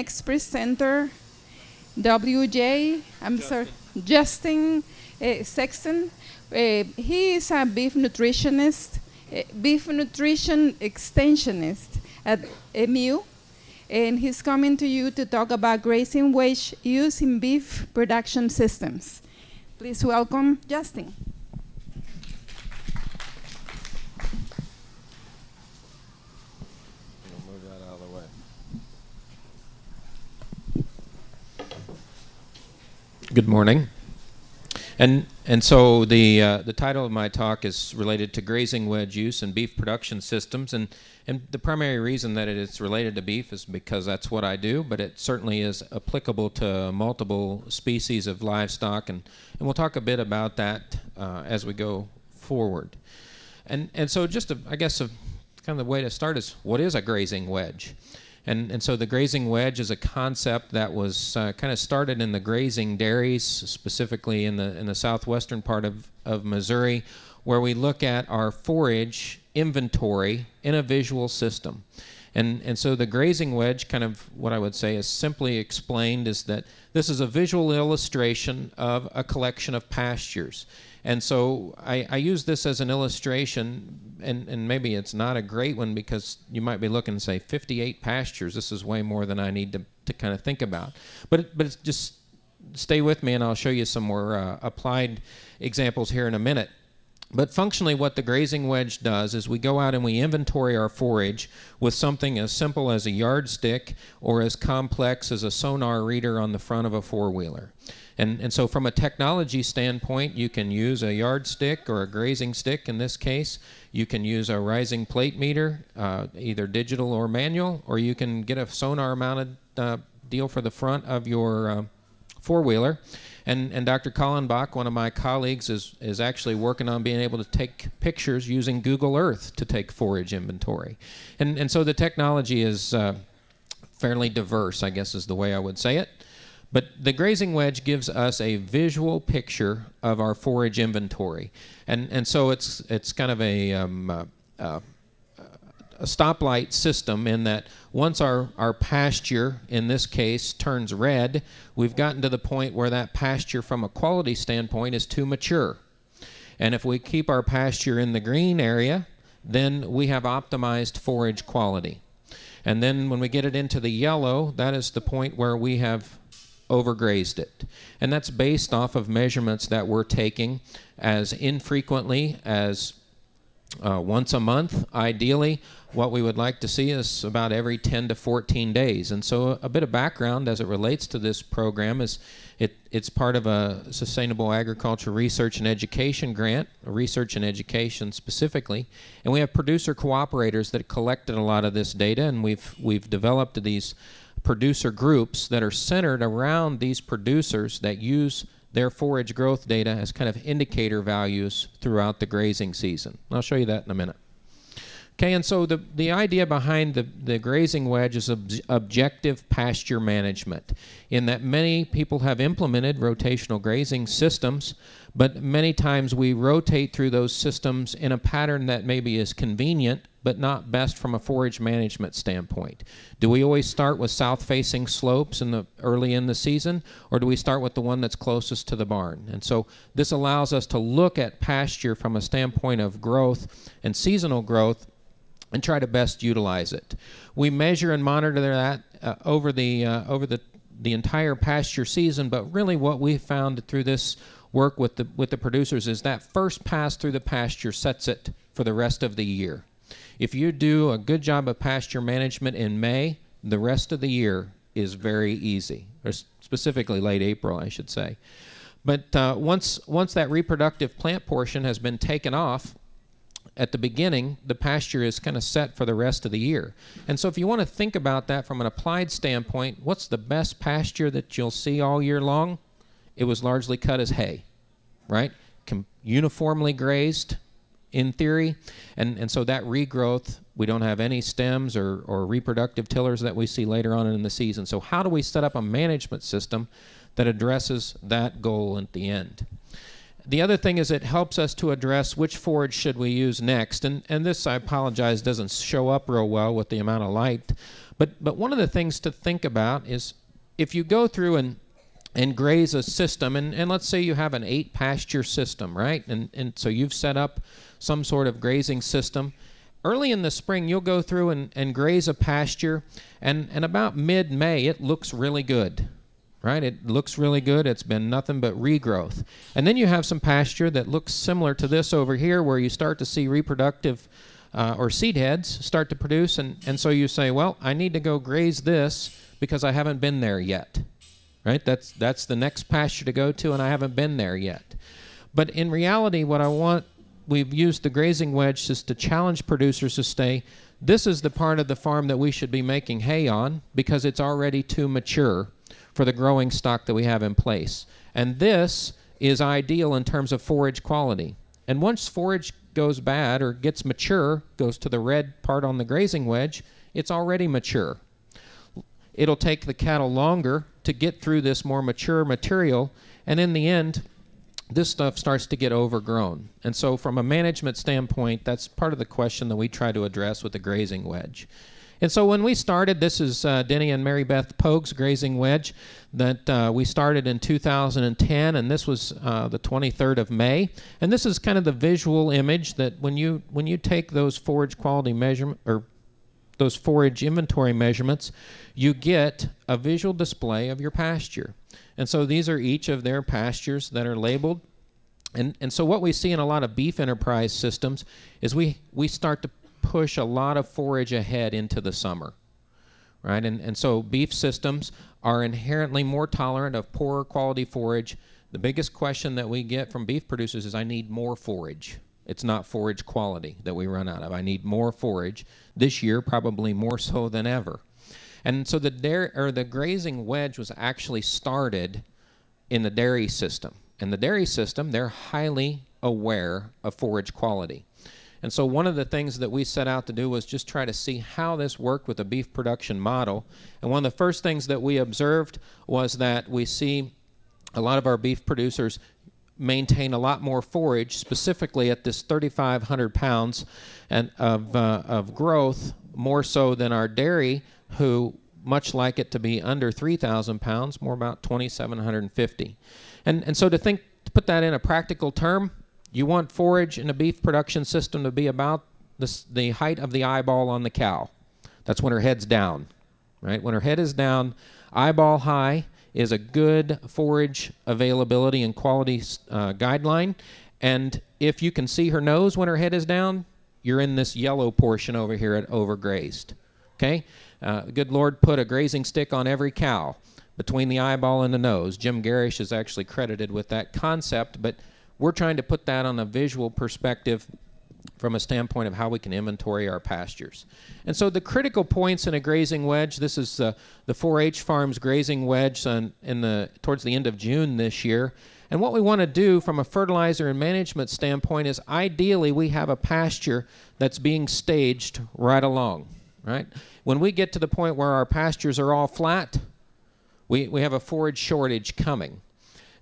next presenter, WJ, I'm sorry, Justin uh, Sexten. Uh, he is a beef nutritionist, uh, beef nutrition extensionist at MU, and he's coming to you to talk about grazing wedge use in beef production systems. Please welcome Justin. Good morning. And, and so the, uh, the title of my talk is related to grazing wedge use in beef production systems. And, and the primary reason that it is related to beef is because that's what I do, but it certainly is applicable to multiple species of livestock. And, and we'll talk a bit about that uh, as we go forward. And, and so just, a, I guess, a, kind of the way to start is what is a grazing wedge? And, and so the grazing wedge is a concept that was uh, kind of started in the grazing dairies, specifically in the, in the southwestern part of, of Missouri, where we look at our forage inventory in a visual system. And, and so the grazing wedge, kind of what I would say is simply explained, is that this is a visual illustration of a collection of pastures. And so I, I, use this as an illustration, and, and maybe it's not a great one because you might be looking and say 58 pastures. This is way more than I need to, to kind of think about. But, but just stay with me and I'll show you some more uh, applied examples here in a minute. But functionally, what the grazing wedge does is we go out and we inventory our forage with something as simple as a yardstick or as complex as a sonar reader on the front of a four wheeler. And, and so from a technology standpoint, you can use a yardstick or a grazing stick in this case. You can use a rising plate meter, uh, either digital or manual, or you can get a sonar mounted uh, deal for the front of your uh, four-wheeler. And, and Dr. Kallenbach, one of my colleagues, is, is actually working on being able to take pictures using Google Earth to take forage inventory. And, and so the technology is uh, fairly diverse, I guess is the way I would say it. But the grazing wedge gives us a visual picture of our forage inventory. And, and so it's, it's kind of a, um, uh, uh, a stoplight system in that once our, our pasture, in this case, turns red, we've gotten to the point where that pasture from a quality standpoint is too mature. And if we keep our pasture in the green area, then we have optimized forage quality. And then when we get it into the yellow, that is the point where we have overgrazed it. And that's based off of measurements that we're taking as infrequently as uh, once a month, ideally. What we would like to see is about every 10 to 14 days. And so, a bit of background as it relates to this program is it, it's part of a Sustainable Agriculture Research and Education grant, research and education specifically. And we have producer cooperators that collected a lot of this data, and we've, we've developed these producer groups that are centered around these producers that use their forage growth data as kind of indicator values throughout the grazing season. I'll show you that in a minute. Okay, and so the, the idea behind the, the grazing wedge is ob objective pasture management, in that many people have implemented rotational grazing systems, but many times we rotate through those systems in a pattern that maybe is convenient, but not best from a forage management standpoint. Do we always start with south-facing slopes in the early in the season, or do we start with the one that's closest to the barn? And so this allows us to look at pasture from a standpoint of growth and seasonal growth and try to best utilize it. We measure and monitor that uh, over the uh, over the the entire pasture season, but really what we found through this work with the with the producers is that first pass through the pasture sets it for the rest of the year. If you do a good job of pasture management in May, the rest of the year is very easy, or specifically late April, I should say. But uh, once once that reproductive plant portion has been taken off, at the beginning, the pasture is kind of set for the rest of the year. And so if you want to think about that from an applied standpoint, what's the best pasture that you'll see all year long? It was largely cut as hay, right? Com uniformly grazed in theory. And, and so that regrowth, we don't have any stems or, or reproductive tillers that we see later on in the season. So how do we set up a management system that addresses that goal at the end? The other thing is it helps us to address which forage should we use next. And, and this, I apologize, doesn't show up real well with the amount of light. But but one of the things to think about is if you go through and and graze a system and, and let's say you have an eight pasture system, right? And and so you've set up some sort of grazing system. Early in the spring you'll go through and, and graze a pasture and, and about mid May it looks really good right? It looks really good. It's been nothing but regrowth. And then you have some pasture that looks similar to this over here where you start to see reproductive uh, or seed heads start to produce. And, and so you say, well, I need to go graze this because I haven't been there yet, right? That's, that's the next pasture to go to, and I haven't been there yet. But in reality, what I want, we've used the grazing wedge just to challenge producers to stay. This is the part of the farm that we should be making hay on because it's already too mature for the growing stock that we have in place. And this is ideal in terms of forage quality. And once forage goes bad or gets mature, goes to the red part on the grazing wedge, it's already mature. It'll take the cattle longer to get through this more mature material, and in the end, this stuff starts to get overgrown. And so, from a management standpoint, that's part of the question that we try to address with the grazing wedge. And so when we started, this is uh, Denny and Mary Beth Pogue's grazing wedge that uh, we started in 2010, and this was uh, the 23rd of May. And this is kind of the visual image that when you when you take those forage quality measurement or those forage inventory measurements, you get a visual display of your pasture. And so these are each of their pastures that are labeled. And, and so what we see in a lot of beef enterprise systems is we, we start to push a lot of forage ahead into the summer, right? And, and so beef systems are inherently more tolerant of poorer quality forage. The biggest question that we get from beef producers is I need more forage. It's not forage quality that we run out of. I need more forage. This year, probably more so than ever. And so the dairy or the grazing wedge was actually started in the dairy system. In the dairy system, they're highly aware of forage quality. And so one of the things that we set out to do was just try to see how this worked with the beef production model. And one of the first things that we observed was that we see a lot of our beef producers maintain a lot more forage, specifically at this 3,500 pounds and of, uh, of growth, more so than our dairy, who much like it to be under 3,000 pounds, more about 2,750. And, and so to think, to put that in a practical term, you want forage in a beef production system to be about the, the height of the eyeball on the cow. That's when her head's down, right? When her head is down, eyeball high is a good forage availability and quality uh, guideline. And if you can see her nose when her head is down, you're in this yellow portion over here at overgrazed. Okay? Uh, good Lord put a grazing stick on every cow between the eyeball and the nose. Jim Gerrish is actually credited with that concept, but we're trying to put that on a visual perspective from a standpoint of how we can inventory our pastures. And so the critical points in a grazing wedge, this is uh, the 4-H Farms grazing wedge on, in the, towards the end of June this year. And what we want to do from a fertilizer and management standpoint is ideally we have a pasture that's being staged right along, right? When we get to the point where our pastures are all flat, we, we have a forage shortage coming.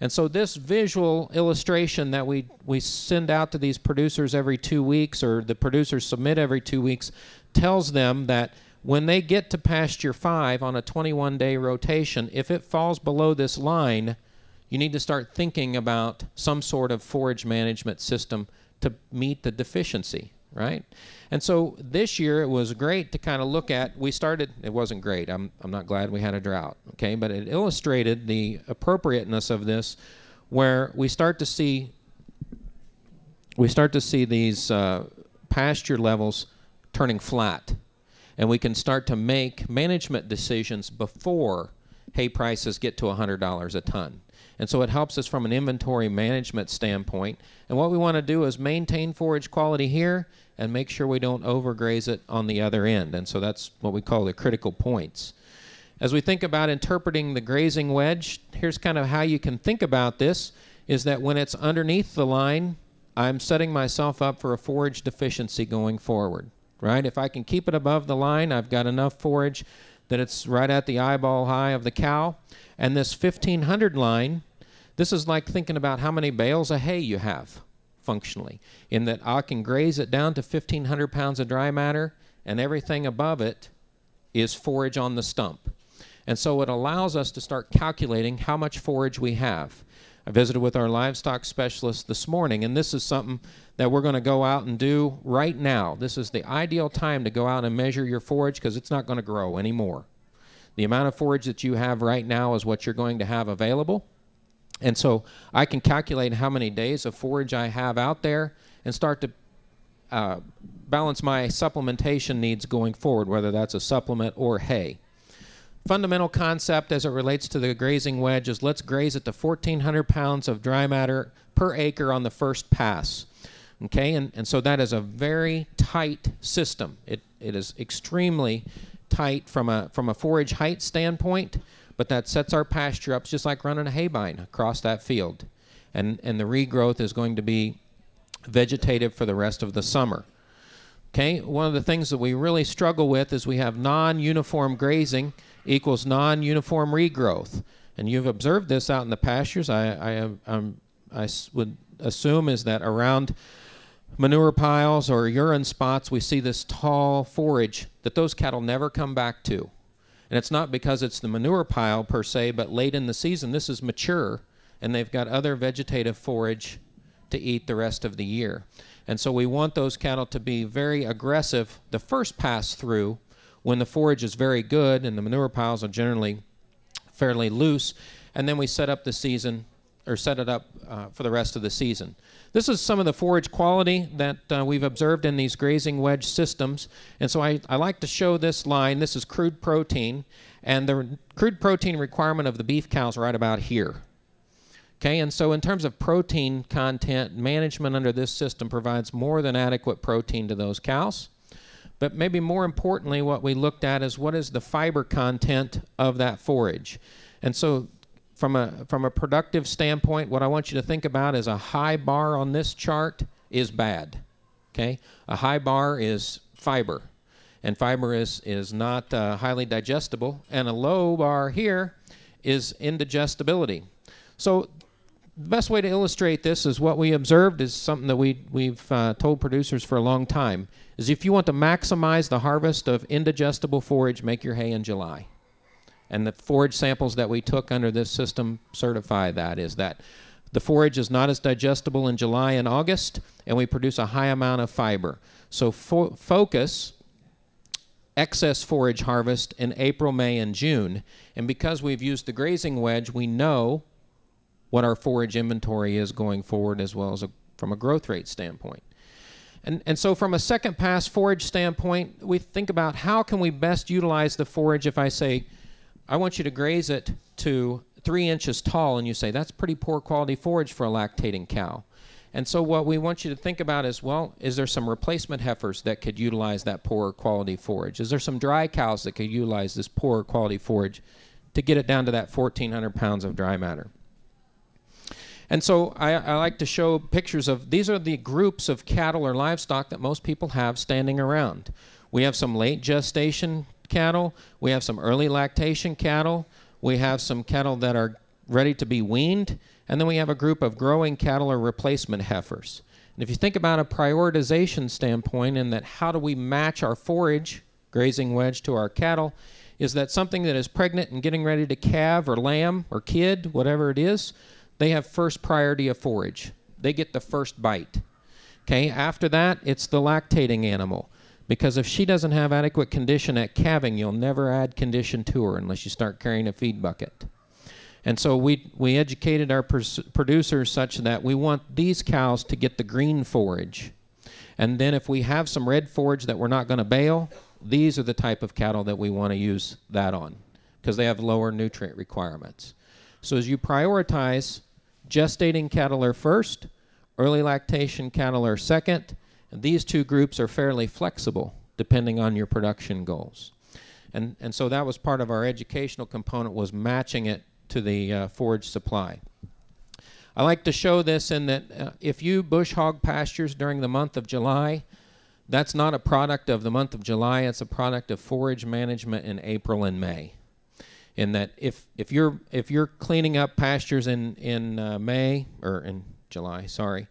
And so this visual illustration that we, we send out to these producers every two weeks or the producers submit every two weeks tells them that when they get to pasture five on a 21 day rotation, if it falls below this line, you need to start thinking about some sort of forage management system to meet the deficiency right? And so this year it was great to kind of look at. We started, it wasn't great. I'm, I'm not glad we had a drought, okay? But it illustrated the appropriateness of this where we start to see we start to see these uh, pasture levels turning flat and we can start to make management decisions before hay prices get to $100 a ton and so it helps us from an inventory management standpoint. And what we want to do is maintain forage quality here and make sure we don't overgraze it on the other end. And so that's what we call the critical points. As we think about interpreting the grazing wedge, here's kind of how you can think about this is that when it's underneath the line, I'm setting myself up for a forage deficiency going forward, right? If I can keep it above the line, I've got enough forage that it's right at the eyeball high of the cow. And this 1500 line this is like thinking about how many bales of hay you have functionally, in that I can graze it down to 1,500 pounds of dry matter, and everything above it is forage on the stump. And so it allows us to start calculating how much forage we have. I visited with our livestock specialist this morning, and this is something that we're going to go out and do right now. This is the ideal time to go out and measure your forage because it's not going to grow anymore. The amount of forage that you have right now is what you're going to have available. And so I can calculate how many days of forage I have out there and start to uh, balance my supplementation needs going forward, whether that's a supplement or hay fundamental concept as it relates to the grazing wedge is let's graze it to 1,400 pounds of dry matter per acre on the first pass. Okay, and, and so that is a very tight system. It, it is extremely tight from a, from a forage height standpoint, but that sets our pasture up just like running a haybine across that field. And, and the regrowth is going to be vegetative for the rest of the summer. Okay, one of the things that we really struggle with is we have non uniform grazing equals non-uniform regrowth. And you've observed this out in the pastures. I, I, I would assume is that around manure piles or urine spots, we see this tall forage that those cattle never come back to. And it's not because it's the manure pile per se, but late in the season, this is mature, and they've got other vegetative forage to eat the rest of the year. And so we want those cattle to be very aggressive the first pass through when the forage is very good and the manure piles are generally fairly loose, and then we set up the season or set it up uh, for the rest of the season. This is some of the forage quality that uh, we've observed in these grazing wedge systems. And so I, I like to show this line. This is crude protein, and the crude protein requirement of the beef cows right about here. Okay, and so in terms of protein content, management under this system provides more than adequate protein to those cows. But maybe more importantly, what we looked at is what is the fiber content of that forage. And so from a from a productive standpoint, what I want you to think about is a high bar on this chart is bad. Okay? A high bar is fiber. And fiber is, is not uh, highly digestible. And a low bar here is indigestibility. So the best way to illustrate this is what we observed is something that we, we've uh, told producers for a long time is if you want to maximize the harvest of indigestible forage, make your hay in July. And the forage samples that we took under this system certify that is that the forage is not as digestible in July and August, and we produce a high amount of fiber. So fo focus excess forage harvest in April, May, and June. And because we've used the grazing wedge, we know what our forage inventory is going forward as well as a, from a growth rate standpoint. And, and so from a second pass forage standpoint, we think about how can we best utilize the forage if I say, I want you to graze it to three inches tall, and you say, that's pretty poor quality forage for a lactating cow. And so what we want you to think about is, well, is there some replacement heifers that could utilize that poor quality forage? Is there some dry cows that could utilize this poor quality forage to get it down to that 1,400 pounds of dry matter? And so I, I, like to show pictures of these are the groups of cattle or livestock that most people have standing around. We have some late gestation cattle, we have some early lactation cattle, we have some cattle that are ready to be weaned, and then we have a group of growing cattle or replacement heifers. And if you think about a prioritization standpoint in that how do we match our forage grazing wedge to our cattle, is that something that is pregnant and getting ready to calve or lamb or kid, whatever it is, they have first priority of forage. They get the first bite. Okay, after that, it's the lactating animal. Because if she doesn't have adequate condition at calving, you'll never add condition to her unless you start carrying a feed bucket. And so we, we educated our producers such that we want these cows to get the green forage. And then if we have some red forage that we're not going to bale, these are the type of cattle that we want to use that on because they have lower nutrient requirements. So as you prioritize Gestating cattle are first, early lactation cattle are second, and these two groups are fairly flexible depending on your production goals. And, and so that was part of our educational component was matching it to the uh, forage supply. I like to show this in that uh, if you bush hog pastures during the month of July, that's not a product of the month of July, it's a product of forage management in April and May in that if if you're if you're cleaning up pastures in in uh, May or in July, sorry,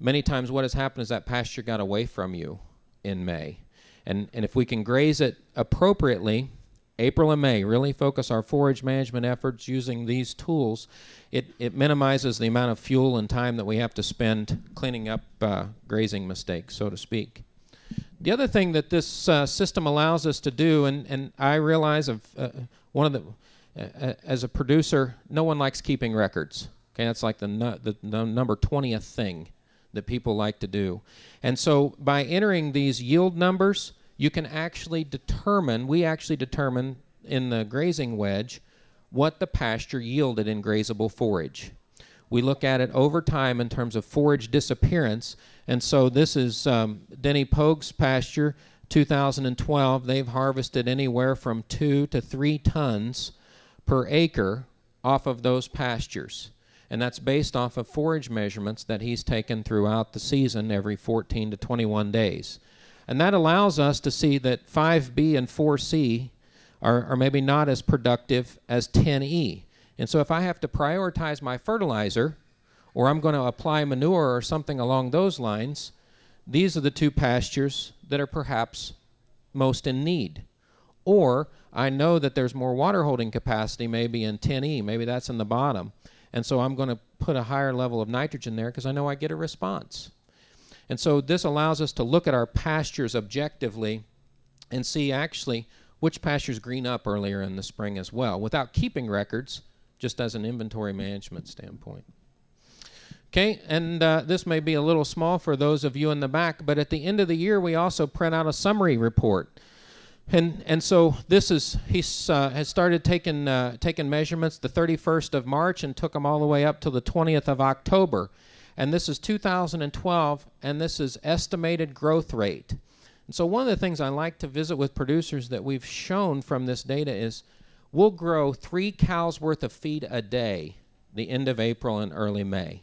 many times what has happened is that pasture got away from you in May, and and if we can graze it appropriately April and May, really focus our forage management efforts using these tools, it, it minimizes the amount of fuel and time that we have to spend cleaning up uh, grazing mistakes, so to speak. The other thing that this uh, system allows us to do, and, and I realize of uh, one of the, uh, as a producer, no one likes keeping records. Okay, that's like the, the, the number 20th thing that people like to do. And so by entering these yield numbers, you can actually determine, we actually determine in the grazing wedge what the pasture yielded in grazable forage. We look at it over time in terms of forage disappearance. And so this is um, Denny Pogue's pasture, 2012. They've harvested anywhere from two to three tons per acre off of those pastures. And that's based off of forage measurements that he's taken throughout the season every 14 to 21 days. And that allows us to see that 5B and 4C are, are maybe not as productive as 10E. And so if I have to prioritize my fertilizer, or I'm going to apply manure or something along those lines, these are the two pastures that are perhaps most in need. Or I know that there's more water holding capacity maybe in 10E, maybe that's in the bottom. And so I'm going to put a higher level of nitrogen there because I know I get a response. And so this allows us to look at our pastures objectively and see actually which pastures green up earlier in the spring as well, without keeping records, just as an inventory management standpoint. Okay, and uh, this may be a little small for those of you in the back, but at the end of the year, we also print out a summary report. And, and so this is, he uh, has started taking, uh, taking measurements the 31st of March and took them all the way up to the 20th of October. And this is 2012, and this is estimated growth rate. And so one of the things I like to visit with producers that we've shown from this data is we'll grow three cows worth of feed a day the end of April and early May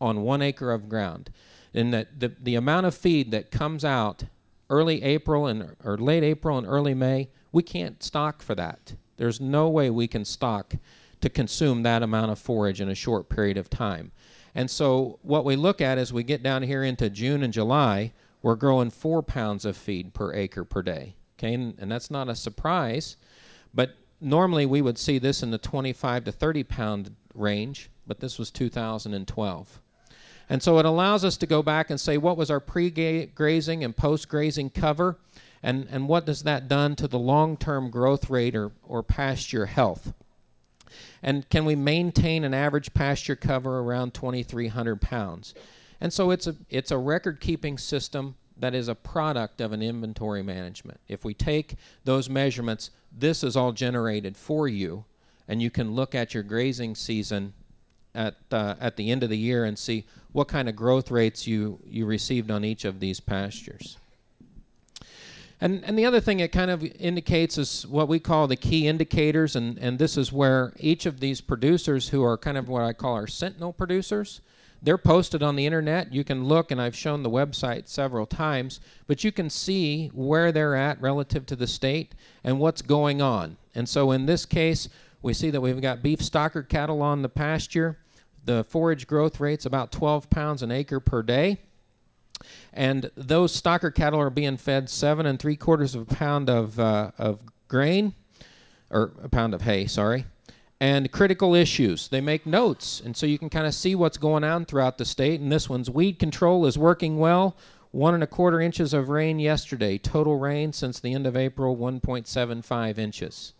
on one acre of ground. And that the, the amount of feed that comes out early April and or late April and early May, we can't stock for that. There's no way we can stock to consume that amount of forage in a short period of time. And so what we look at as we get down here into June and July, we're growing four pounds of feed per acre per day. Okay, and, and that's not a surprise, but normally we would see this in the 25 to 30 pound range, but this was 2012. And so it allows us to go back and say what was our pre-grazing and post-grazing cover, and, and what does that done to the long-term growth rate or, or pasture health. And can we maintain an average pasture cover around 2,300 pounds? And so it's a, it's a record keeping system that is a product of an inventory management. If we take those measurements, this is all generated for you, and you can look at your grazing season at, uh, at the end of the year and see what kind of growth rates you, you received on each of these pastures. And, and the other thing it kind of indicates is what we call the key indicators, and, and this is where each of these producers, who are kind of what I call our sentinel producers, they're posted on the internet. You can look, and I've shown the website several times, but you can see where they're at relative to the state and what's going on. And so in this case, we see that we've got beef stocker cattle on the pasture. The forage growth rate's about 12 pounds an acre per day. And those stocker cattle are being fed seven and three quarters of a pound of, uh, of grain, or a pound of hay, sorry, and critical issues. They make notes, and so you can kind of see what's going on throughout the state. And this one's weed control is working well. One and a quarter inches of rain yesterday. Total rain since the end of April, 1.75 inches.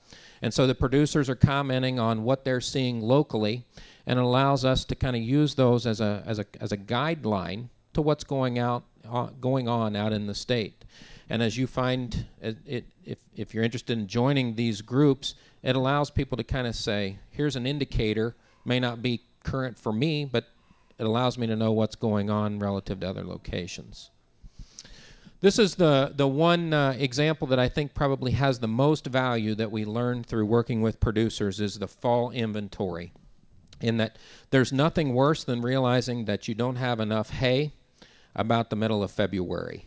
And so the producers are commenting on what they're seeing locally, and it allows us to kind of use those as a, as a, as a guideline to what's going out uh, going on out in the state. And as you find it, it, if, if you're interested in joining these groups, it allows people to kind of say, here's an indicator, may not be current for me, but it allows me to know what's going on relative to other locations. This is the, the one uh, example that I think probably has the most value that we learned through working with producers is the fall inventory. In that there's nothing worse than realizing that you don't have enough hay about the middle of February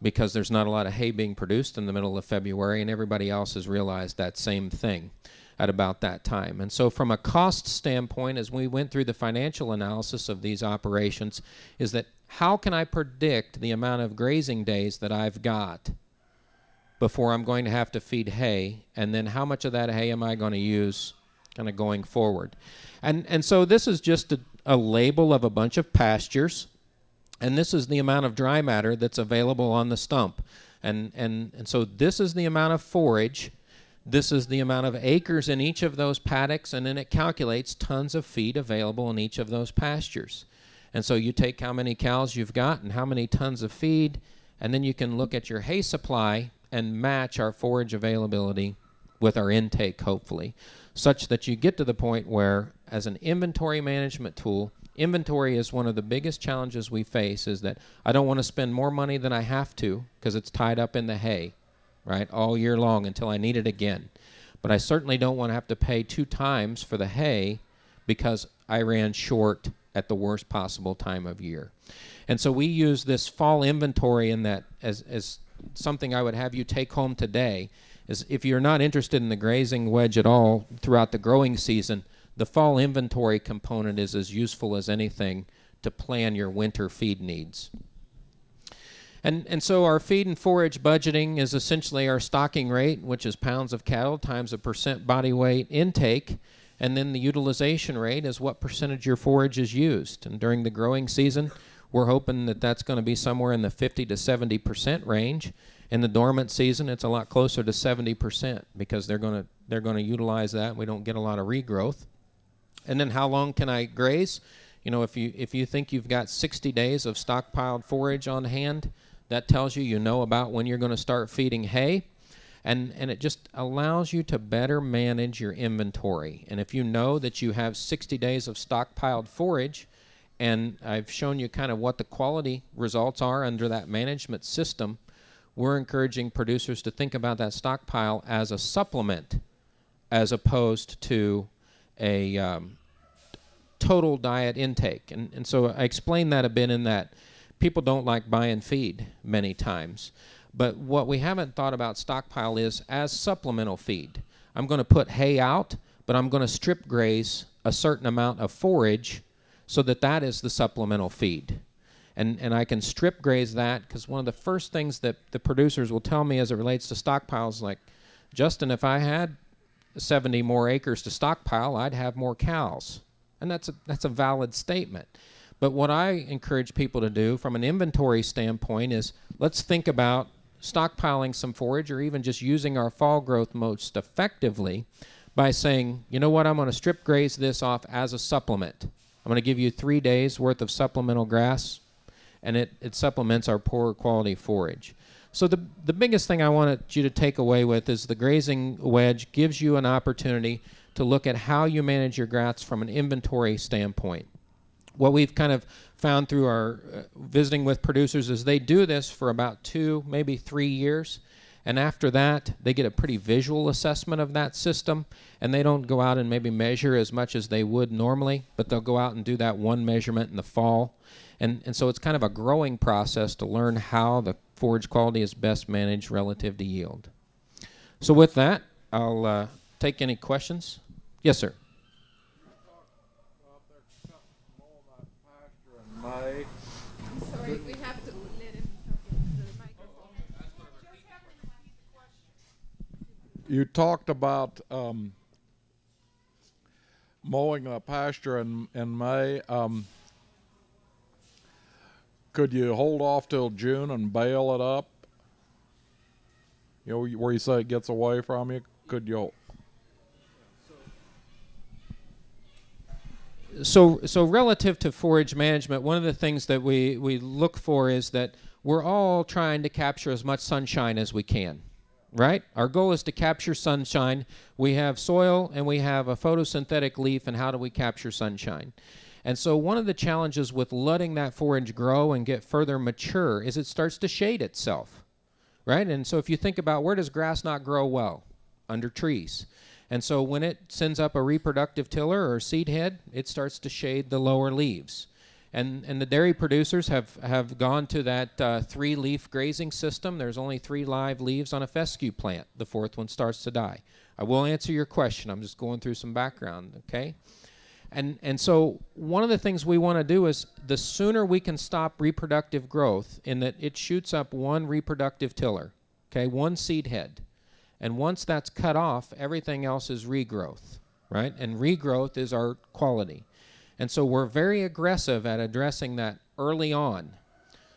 because there's not a lot of hay being produced in the middle of February, and everybody else has realized that same thing at about that time. And so, from a cost standpoint, as we went through the financial analysis of these operations, is that how can I predict the amount of grazing days that I've got before I'm going to have to feed hay, and then how much of that hay am I going to use kind of going forward. And, and so this is just a, a label of a bunch of pastures, and this is the amount of dry matter that's available on the stump. And, and, and so this is the amount of forage, this is the amount of acres in each of those paddocks, and then it calculates tons of feed available in each of those pastures. And so you take how many cows you've got and how many tons of feed, and then you can look at your hay supply and match our forage availability with our intake, hopefully, such that you get to the point where, as an inventory management tool, inventory is one of the biggest challenges we face is that I don't want to spend more money than I have to because it's tied up in the hay, right, all year long until I need it again. But I certainly don't want to have to pay two times for the hay because I ran short at the worst possible time of year. And so we use this fall inventory in that as, as something I would have you take home today is if you're not interested in the grazing wedge at all throughout the growing season, the fall inventory component is as useful as anything to plan your winter feed needs. And, and so our feed and forage budgeting is essentially our stocking rate, which is pounds of cattle times a percent body weight intake. And then the utilization rate is what percentage your forage is used. And during the growing season, we're hoping that that's going to be somewhere in the 50 to 70 percent range. In the dormant season, it's a lot closer to 70 percent because they're going to they're going to utilize that. We don't get a lot of regrowth. And then how long can I graze? You know, if you if you think you've got 60 days of stockpiled forage on hand, that tells you you know about when you're going to start feeding hay. And, and it just allows you to better manage your inventory. And if you know that you have 60 days of stockpiled forage, and I've shown you kind of what the quality results are under that management system. We're encouraging producers to think about that stockpile as a supplement as opposed to a um, total diet intake. And, and so I explained that a bit in that people don't like buy and feed many times. But what we haven't thought about stockpile is as supplemental feed. I'm going to put hay out, but I'm going to strip graze a certain amount of forage so that that is the supplemental feed. And, and I can strip graze that because one of the first things that the producers will tell me as it relates to stockpiles, like, Justin, if I had 70 more acres to stockpile, I'd have more cows. And that's a, that's a valid statement. But what I encourage people to do from an inventory standpoint is let's think about stockpiling some forage or even just using our fall growth most effectively by saying, you know what, I'm going to strip graze this off as a supplement. I'm going to give you three days worth of supplemental grass, and it, it supplements our poor quality forage. So the, the biggest thing I wanted you to take away with is the grazing wedge gives you an opportunity to look at how you manage your grass from an inventory standpoint. What we've kind of found through our uh, visiting with producers is they do this for about two, maybe three years, and after that, they get a pretty visual assessment of that system, and they don't go out and maybe measure as much as they would normally, but they'll go out and do that one measurement in the fall. And, and so it's kind of a growing process to learn how the forage quality is best managed relative to yield. So with that, I'll uh, take any questions. Yes, sir. Sorry, we have to let him you talked about um, mowing a pasture in in May. Um, could you hold off till June and bale it up? You know where you say it gets away from you. Could you? so so relative to forage management, one of the things that we we look for is that we're all trying to capture as much sunshine as we can. Right? Our goal is to capture sunshine. We have soil and we have a photosynthetic leaf and how do we capture sunshine? And so one of the challenges with letting that forage grow and get further mature is it starts to shade itself. Right? And so if you think about where does grass not grow well? Under trees. And so when it sends up a reproductive tiller or seed head, it starts to shade the lower leaves. And, and the dairy producers have, have gone to that uh, three leaf grazing system. There's only three live leaves on a fescue plant. The fourth one starts to die. I will answer your question. I'm just going through some background, okay? And, and so one of the things we want to do is the sooner we can stop reproductive growth in that it shoots up one reproductive tiller, okay, one seed head. And once that's cut off, everything else is regrowth, right? And regrowth is our quality. And so we're very aggressive at addressing that early on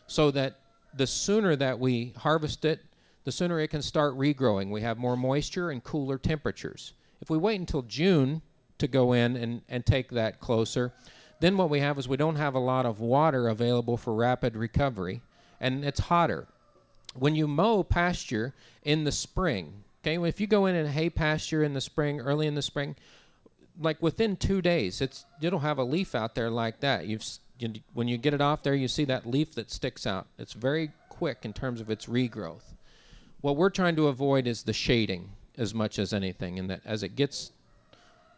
so that the sooner that we harvest it, the sooner it can start regrowing. We have more moisture and cooler temperatures. If we wait until June to go in and, and take that closer, then what we have is we don't have a lot of water available for rapid recovery, and it's hotter. When you mow pasture in the spring, okay, if you go in and hay pasture in the spring, early in the spring, like within two days, it's it'll have a leaf out there like that. You've you, when you get it off there, you see that leaf that sticks out. It's very quick in terms of its regrowth. What we're trying to avoid is the shading as much as anything, and that as it gets,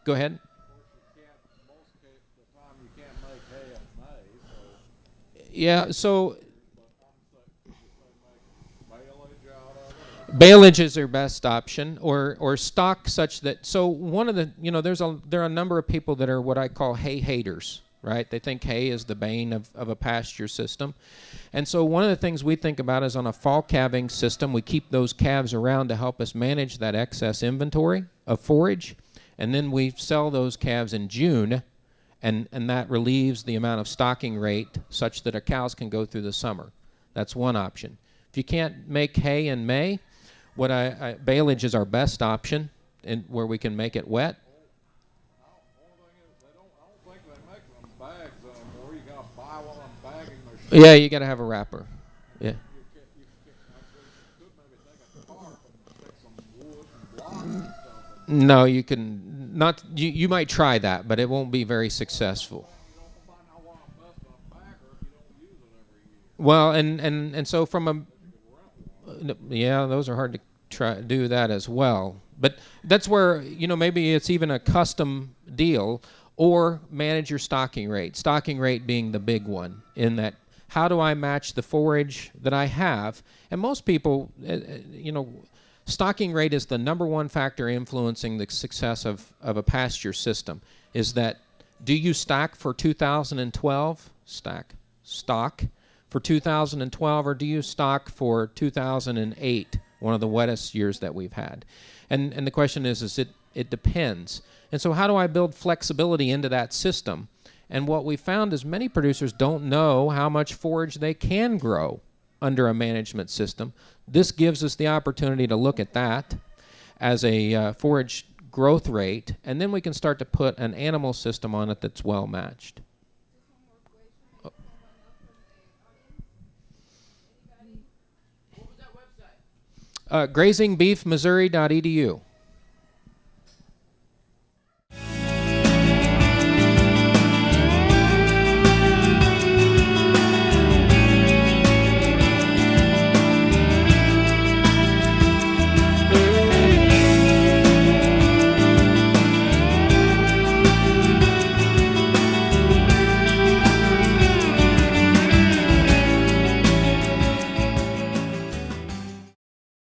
go ahead. Yeah, so Baleage is their best option, or or stock such that. So one of the you know there's a there are a number of people that are what I call hay haters, right? They think hay is the bane of, of a pasture system, and so one of the things we think about is on a fall calving system, we keep those calves around to help us manage that excess inventory of forage, and then we sell those calves in June, and and that relieves the amount of stocking rate such that our cows can go through the summer. That's one option. If you can't make hay in May, what I, I baleage is our best option, and where we can make it wet. Yeah, you got to have a wrapper. Yeah. No, you can not. You, you might try that, but it won't be very successful. Well, and, and, and so from a yeah, those are hard to try do that as well. But that's where you know maybe it's even a custom deal or manage your stocking rate. Stocking rate being the big one in that how do I match the forage that I have? And most people, uh, uh, you know, stocking rate is the number one factor influencing the success of, of a pasture system. Is that do you stock for 2012? Stack stock for 2012 or do you stock for 2008 one of the wettest years that we've had? And and the question is is it it depends. And so how do i build flexibility into that system? And what we found is many producers don't know how much forage they can grow under a management system. This gives us the opportunity to look at that as a uh, forage growth rate and then we can start to put an animal system on it that's well matched Uh, grazingbeefmissouri.edu.